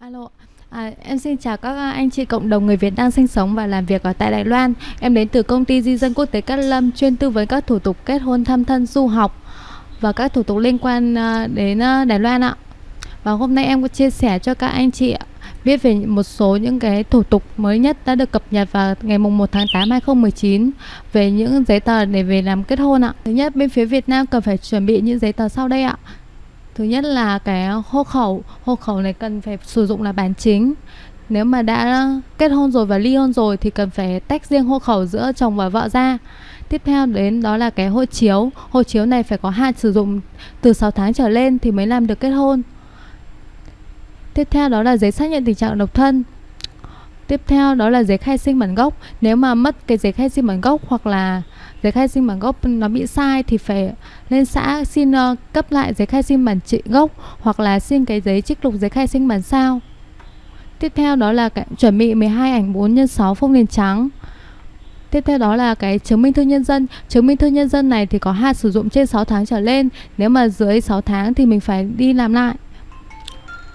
Alo, à, em xin chào các anh chị cộng đồng người Việt đang sinh sống và làm việc ở tại Đài Loan. Em đến từ công ty di dân quốc tế Cát Lâm chuyên tư vấn các thủ tục kết hôn, thăm thân, du học và các thủ tục liên quan à, đến à, Đài Loan ạ. Và hôm nay em có chia sẻ cho các anh chị biết về một số những cái thủ tục mới nhất đã được cập nhật vào ngày mùng 1 tháng 8 2019 về những giấy tờ để về làm kết hôn ạ. Thứ nhất bên phía Việt Nam cần phải chuẩn bị những giấy tờ sau đây ạ. Thứ nhất là cái hộ khẩu, hộ khẩu này cần phải sử dụng là bản chính. Nếu mà đã kết hôn rồi và ly hôn rồi thì cần phải tách riêng hộ khẩu giữa chồng và vợ ra. Tiếp theo đến đó là cái hộ chiếu. Hộ chiếu này phải có hạn sử dụng từ 6 tháng trở lên thì mới làm được kết hôn. Tiếp theo đó là giấy xác nhận tình trạng độc thân. Tiếp theo đó là giấy khai sinh bản gốc. Nếu mà mất cái giấy khai sinh bản gốc hoặc là giấy khai sinh bản gốc nó bị sai thì phải lên xã xin uh, cấp lại giấy khai sinh bản trị gốc hoặc là xin cái giấy trích lục giấy khai sinh bản sao. Tiếp theo đó là cái, chuẩn bị 12 ảnh 4 x 6 phông nền trắng. Tiếp theo đó là cái chứng minh thư nhân dân Chứng minh thư nhân dân này thì có hạn sử dụng trên 6 tháng trở lên Nếu mà dưới 6 tháng thì mình phải đi làm lại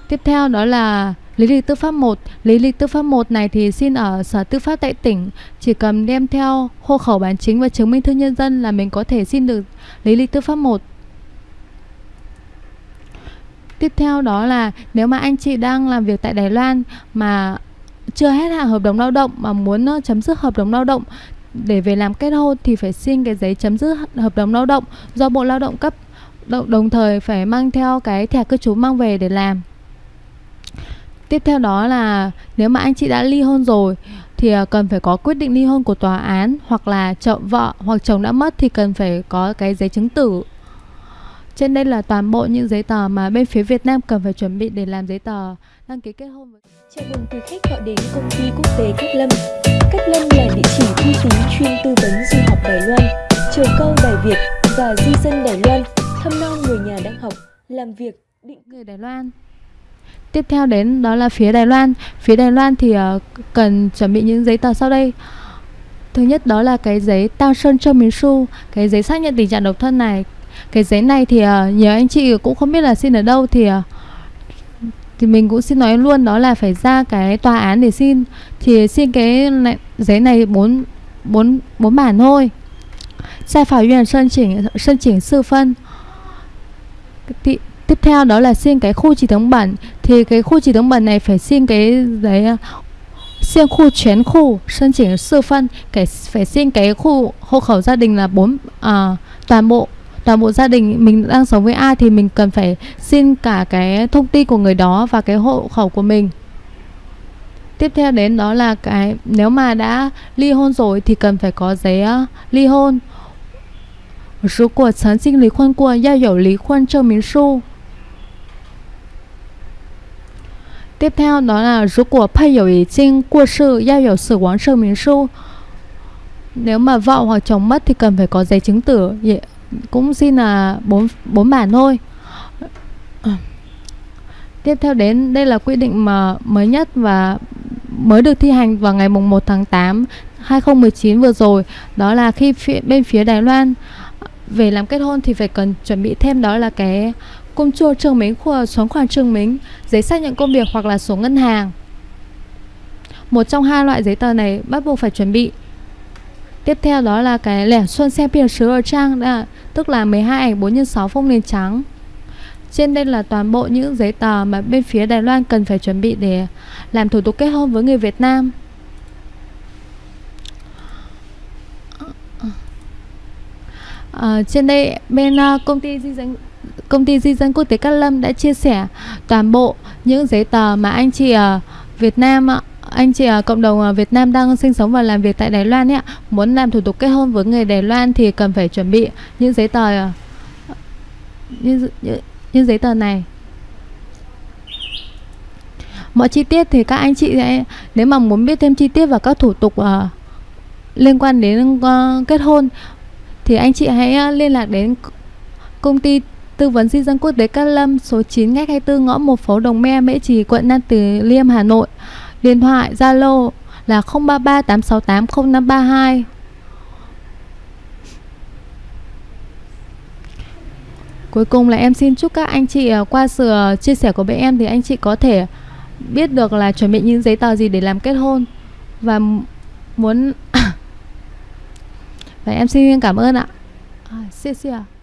Tiếp theo đó là Lý lịch tư pháp 1 Lý lịch tư pháp 1 này thì xin ở Sở Tư pháp tại tỉnh. Chỉ cần đem theo hộ khẩu bản chính và chứng minh thư nhân dân là mình có thể xin được lý lịch tư pháp 1 Tiếp theo đó là nếu mà anh chị đang làm việc tại Đài Loan mà chưa hết hạn hợp đồng lao động mà muốn ờ, chấm dứt hợp đồng lao động để về làm kết hôn thì phải xin cái giấy chấm dứt hợp đồng lao động do Bộ Lao động cấp. Đồng thời phải mang theo cái thẻ cư trú mang về để làm. Tiếp theo đó là nếu mà anh chị đã ly hôn rồi thì ờ, cần phải có quyết định ly hôn của tòa án hoặc là chợ vợ hoặc chồng đã mất thì cần phải có cái giấy chứng tử. Trên đây là toàn bộ những giấy tờ mà bên phía Việt Nam cần phải chuẩn bị để làm giấy tờ đăng ký kết hôn. Chào mừng quý khách gọi đến công ty quốc tế Cát Lâm. Cát Lâm là địa chỉ uy tín chuyên tư vấn du học Đài Loan, trường câu Đài Việt và di dân Đài Loan, thăm non người nhà đang học, làm việc định người Đài Loan. Tiếp theo đến đó là phía Đài Loan. Phía Đài Loan thì uh, cần chuẩn bị những giấy tờ sau đây. Thứ nhất đó là cái giấy Tao Sơn Châu Miến Su, cái giấy xác nhận tình trạng độc thân này. Cái giấy này thì uh, nhiều anh chị cũng không biết là xin ở đâu thì uh, thì mình cũng xin nói luôn đó là phải ra cái tòa án để xin thì xin cái này, giấy này bốn bốn bốn bản thôi. Sai phảo viện sơn chỉnh sơn chỉnh sư phân thì Tiếp theo đó là xin cái khu chỉ thống bản Thì cái khu chỉ thống bản này phải xin cái giấy xin khu全khu sân chỉnh sư phân cái phải xin cái khu hộ khẩu gia đình là bốn à, toàn bộ toàn bộ gia đình mình đang sống với ai thì mình cần phải xin cả cái thông tin của người đó và cái hộ khẩu của mình tiếp theo đến đó là cái nếu mà đã ly hôn rồi thì cần phải có giấy uh, ly hôn 如果曾经离婚过，要有离婚证明书。 Tiếp theo đó là Rú của Pay 友 Ý Trinh Qua sự Giao Hiểu Sử Quán sơ minh Su Nếu mà vợ hoặc chồng mất thì cần phải có giấy chứng tử. Dạ, cũng xin là bốn bốn bản thôi. Tiếp theo đến đây là quy định mà mới nhất và mới được thi hành vào ngày mùng 1 tháng 8 2019 vừa rồi. Đó là khi phía, bên phía Đài Loan về làm kết hôn thì phải cần chuẩn bị thêm đó là cái công chua chứng minh của xuống khoản chứng minh, giấy xác nhận công việc hoặc là số ngân hàng. Một trong hai loại giấy tờ này bắt buộc phải chuẩn bị. Tiếp theo đó là cái lẻ xuân xe biển sứ ở trang đã, tức là 12 ảnh 4 x 6 phông nền trắng. Trên đây là toàn bộ những giấy tờ mà bên phía Đài Loan cần phải chuẩn bị để làm thủ tục kết hôn với người Việt Nam. À, trên đây bên uh, công ty di dân công ty di dân quốc tế Cát Lâm đã chia sẻ toàn bộ những giấy tờ mà anh chị ở Việt Nam anh chị ở cộng đồng ờ, Việt Nam đang sinh sống và làm việc tại Đài Loan ấy, muốn làm thủ tục kết hôn với người Đài Loan thì cần phải chuẩn bị những giấy tờ như, những, những giấy tờ này. Mọi chi tiết thì các anh chị sẽ nếu mà muốn biết thêm chi tiết và các thủ tục uh, liên quan đến uh, kết hôn thì anh chị hãy uh, liên lạc đến công ty tư vấn di dân quốc tế Cát Lâm số 9 ngách 24 ngõ 1 phố Đồng Me, Mễ Trì, quận Nam Từ Liêm, Hà Nội. Điện thoại Zalo là 033 868 0532. Cuối cùng là em xin chúc các anh chị à, qua sự chia sẻ của bên em thì anh chị có thể biết được là chuẩn bị những giấy tờ gì để làm kết hôn và muốn và em xin cảm ơn ạ. À, 谢谢。